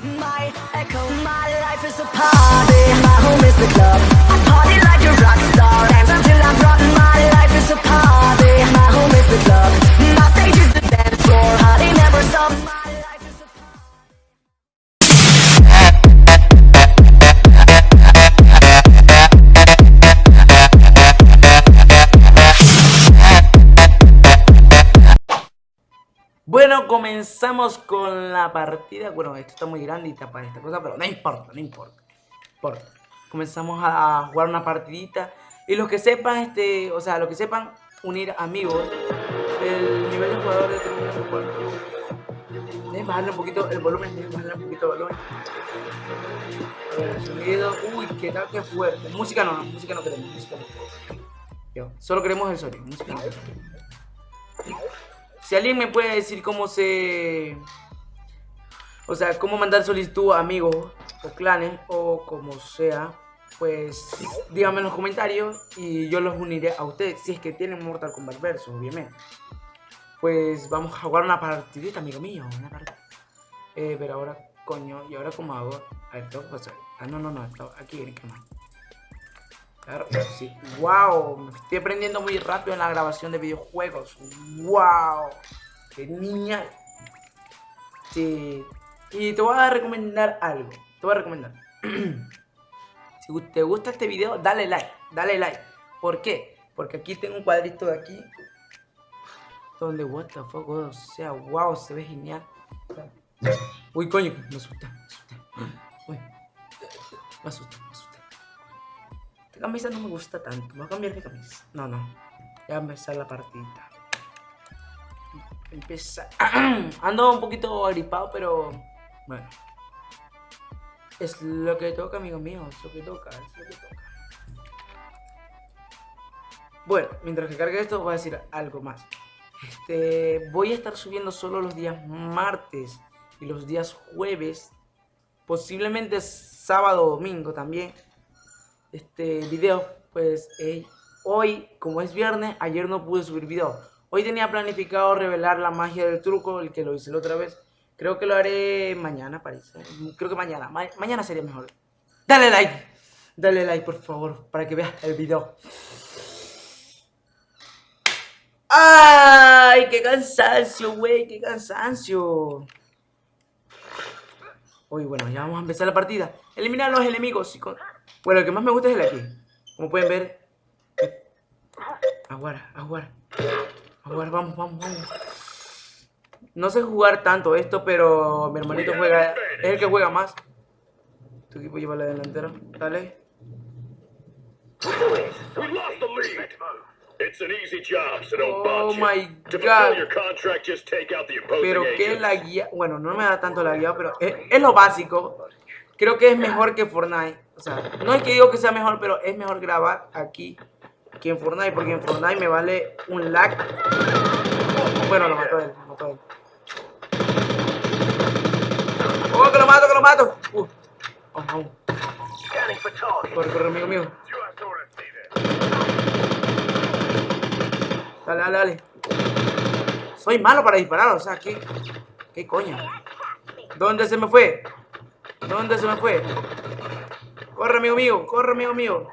My echo, my life is a party. My home is the club. I party like a rock star. Dance until I'm drunk. My life is a party. My home is the club. My stage is the dance floor. Party never stop. Con la partida. Bueno, esto está muy grande y esta cosa, pero no importa, no importa. importa. Comenzamos a jugar una partidita. Y los que sepan, este, o sea, los que sepan unir amigos, el nivel de jugador determina su cuarto. Deben bajarle un poquito el volumen, deben un poquito el volumen. Sonido. Uy, qué tal que fuerte. Música no, no, música no queremos, música no queremos. Solo queremos el sonido, música no. Si alguien me puede decir cómo se... O sea, cómo mandar solicitud a amigos o clanes o como sea, pues díganme en los comentarios y yo los uniré a ustedes. Si es que tienen Mortal Kombat Versus, obviamente. Pues vamos a jugar una partidita, amigo mío. Una partida. Eh, pero ahora, coño, ¿y ahora cómo hago? Que. Ah, no, no, no, aquí en el Claro, sí. Wow, estoy aprendiendo muy rápido en la grabación de videojuegos. Wow, genial. Sí. Y te voy a recomendar algo. Te voy a recomendar. si te gusta este video, dale like. Dale like. ¿Por qué? Porque aquí tengo un cuadrito de aquí. Donde, what the fuck, o sea, wow, se ve genial. Uy, coño, me asusté, me asusté. Uy, me asusté. Camisa no me gusta tanto. Voy a cambiar de camisa. No, no. Ya empezar la partida. Empieza. Ando un poquito agripado, pero. Bueno. Es lo que toca, amigo mío. Es lo que toca. Es lo que toca. Bueno, mientras que cargue esto, voy a decir algo más. Este, voy a estar subiendo solo los días martes y los días jueves. Posiblemente sábado o domingo también este video, pues hoy, como es viernes, ayer no pude subir video. Hoy tenía planificado revelar la magia del truco, el que lo hice la otra vez. Creo que lo haré mañana, parece. Creo que mañana. Ma mañana sería mejor. Dale like. Dale like, por favor, para que veas el video. ¡Ay! ¡Qué cansancio, güey! ¡Qué cansancio! Uy, bueno, ya vamos a empezar la partida. Eliminar a los enemigos. y con- Bueno, el que más me gusta es el de aquí. Como pueden ver. Aguara, aguara. Aguara, vamos, vamos, vamos. No sé jugar tanto esto, pero mi hermanito juega. Es el que juega más. Tu equipo lleva la delantera. Dale. Oh my God. Pero agent. la guía. Bueno, no me da tanto la guía, pero es, es lo básico. Creo que es mejor que Fortnite. O sea, no es que digo que sea mejor, pero es mejor grabar aquí que en Fortnite. Porque en Fortnite me vale un lag. Bueno, lo mató él. Lo mató él. ¡Oh, que lo mato, que lo mato! Uh. Vamos, vamos. Corre, corre, amigo mío. Dale, dale, dale. Soy malo para disparar, o sea, ¿qué, qué coño? ¿Dónde se me fue? ¿Dónde se me fue? Corre, amigo mío, corre, amigo mío.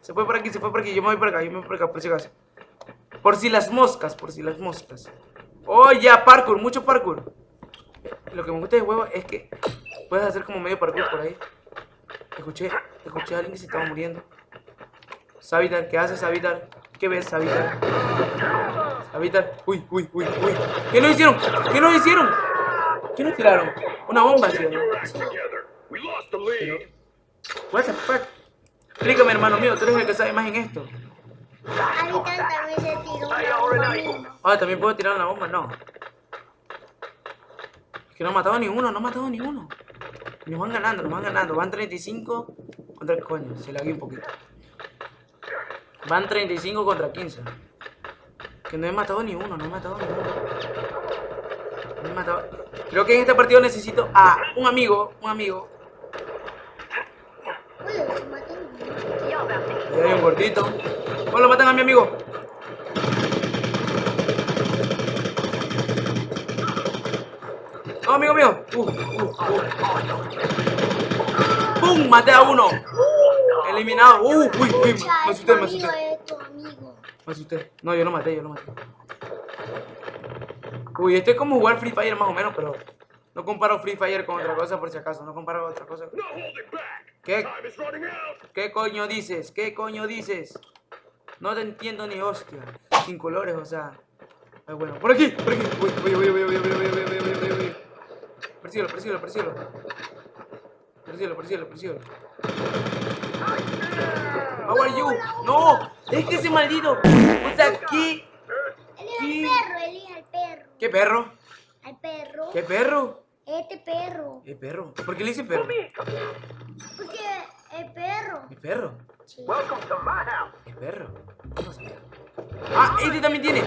Se fue por aquí, se fue por aquí. Yo me voy por acá, yo me voy por acá, por si acaso. Por si las moscas, por si las moscas. Oh, ya, parkour, mucho parkour. Lo que me gusta de juego es que puedes hacer como medio parkour por ahí. Escuché, escuché a alguien que se estaba muriendo. Savitar, ¿qué haces, Savitar? ¿Qué ves, Savitar? Savitar, uy, uy, uy, uy. ¿Qué lo hicieron? ¿Qué lo hicieron? ¿Qué nos tiraron? Una bomba, ¿sí o no? Together. We lost the lead. What the fuck? Explícame, hermano mío, tú eres el que sabe más en esto. Habitan también se tiró una bomba a mí. Ah, ¿también puedo tirar una bomba? No. Es que no ha matado ni uno, no ha matado ni uno. Y Nos van ganando, nos van ganando. Van 35 contra... Coño, se lagué un poquito. Van 35 contra 15. Que no he matado ni uno, no he matado ni uno. No he matado... Creo que en este partido necesito a un amigo, un amigo. Oye, se mató Ahí hay un gordito. Oh, lo matan a mi amigo. No, amigo mío. Uh, uh, uh. ¡Pum! Maté a uno. Eliminado. Uh, uy, uy, me asusté, me asusté. Me asusté. No, yo lo maté, yo lo maté. Uy, esto es como jugar Free Fire más o menos, pero no comparo Free Fire con otra cosa por si acaso. No comparo otra cosa. No holding back. ¿Qué? ¿Qué coño dices? ¿Qué coño dices? No te entiendo ni hostia. Sin colores, o sea. Ay, bueno, por aquí, por aquí. Uy, uy, uy, uy, uy, uy, uy, uy, uy, uy, uy, uy. Persíguelo, persíguelo, persíguelo. Persíguelo, persíguelo, persíguelo. How are you? No, es que ese maldito. O sea, ¿qué? Elige al perro, elige al perro. ¿Qué perro? Al perro. ¿Qué perro? Este perro. ¿Qué perro? ¿Por qué le dice perro? Porque el perro. ¿Qué perro? Sí. Welcome to my house. ¿Qué perro? ¿Cómo se llama? Ah, este también tiene.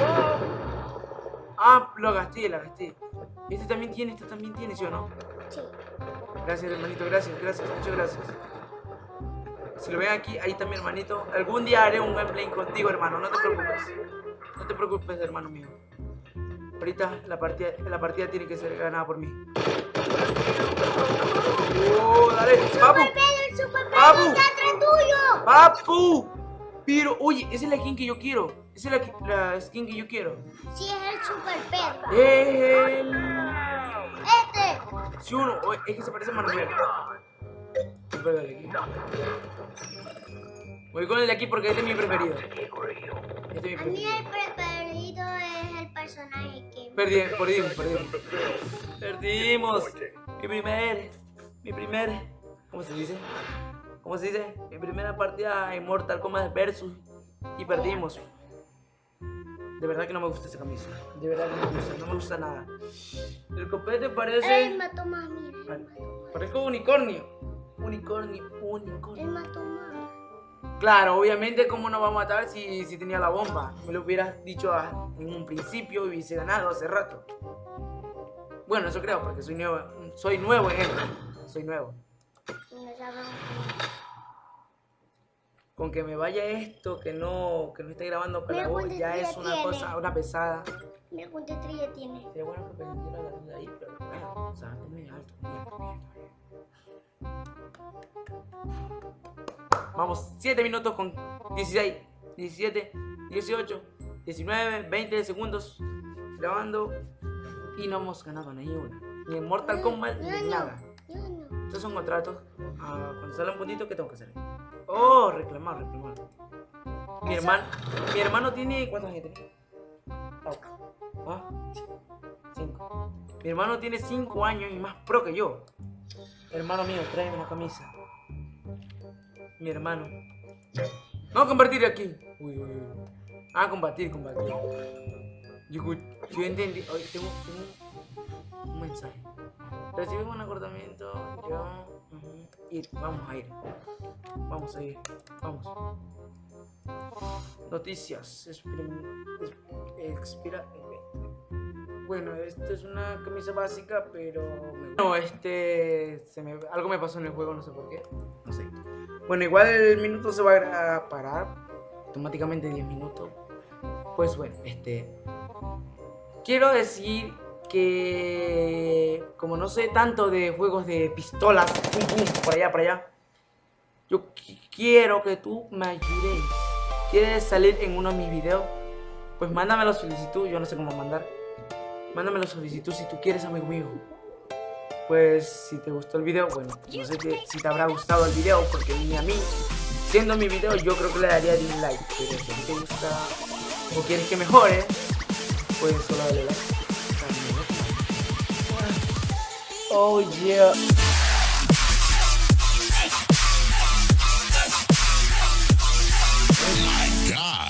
Ah, lo gasté, la gasté. Este también tiene, este también tiene, ¿sí o no? Sí. Gracias, hermanito, gracias, gracias, muchas gracias. Si lo ven aquí, ahí está mi hermanito. Algún día haré un gameplay contigo, hermano, no te preocupes. No te preocupes, hermano mío. Ahorita la partida, la partida tiene que ser ganada por mí. ¡Papu! El super Papu. está atrás tuyo. ¡Papu! Pero, oye, esa es la skin que yo quiero. Esa es la, la skin que yo quiero. Sí, es el super perro. El... Este. Si uno, oye, es que se parece a Manuel. Voy con el de aquí. Porque este es mi preferido. Este es mi A mí preferido. el preferido es el personaje que... Perdí, perdimos, perdimos. Perdimos. Mi primer, mi primer, ¿cómo se dice? ¿Cómo se dice? Mi primera partida en Mortal Kombat Versus y perdimos. De verdad que no me gusta esa camisa. De verdad que no me gusta, no me gusta nada. El copete Él parece, mató más, mira. Él mató, parece un unicornio. Unicornio, unicornio. él mató más. Claro, obviamente, ¿cómo no va a matar si, si tenía la bomba? Me lo hubieras dicho a- en un principio y hubiese ganado hace rato. Bueno, eso creo, porque soy nuevo, soy nuevo en esto. Soy nuevo. No Con que me vaya esto, que no, que no esté grabando con la voz, ya es una tiene. cosa, una pesada. Mira cuánta estrella tiene. Sería bueno que perdiera la de ahí, pero o sea, es muy alto. Vamos, 7 minutos con 16, 17, 18, 19, 20 segundos grabando y no hemos ganado ni una. Ni en Mortal Kombat Yo ni no, nada. Estos son contratos. Ah, cuando sale un puntito, ¿qué tengo que hacer? Oh, reclamar, reclamar. Mi hermano, mi hermano tiene. ¿Cuántos años tiene? ¿Ah? Cinco. Mi hermano tiene cinco años y más pro que yo. Hermano mío, tráeme una camisa. Mi hermano. No compartir aquí. Uy, uy, uy. Ah, combatir, combatir. Yo, yo entendí. Hoy tengo, tengo un mensaje. Recibimos un acordamiento. Yo. Ir, vamos a ir. Vamos a ir. Vamos. Noticias. Expira. Bueno, esto es una camisa básica, pero. No, este. Algo me pasó en el juego, no sé por qué. No sé. Bueno, igual el minuto se va a parar. Automáticamente 10 minutos. Pues bueno, este. Quiero decir que. Como no sé tanto de juegos de pistolas, pum pum, por allá, por allá. Yo qui- quiero que tú me ayudes. ¿Quieres salir en uno de mis videos? Pues mándame la solicitud, yo no sé cómo mandar. Mándame la solicitud si tú quieres, amigo mío. Pues si te gustó el video, bueno, no sé que- si te habrá gustado el video, porque ni a mí, siendo mi video, yo creo que le daría dislike. Pero si te gusta o quieres que mejore, pues solo dale like. Oh yeah. My God.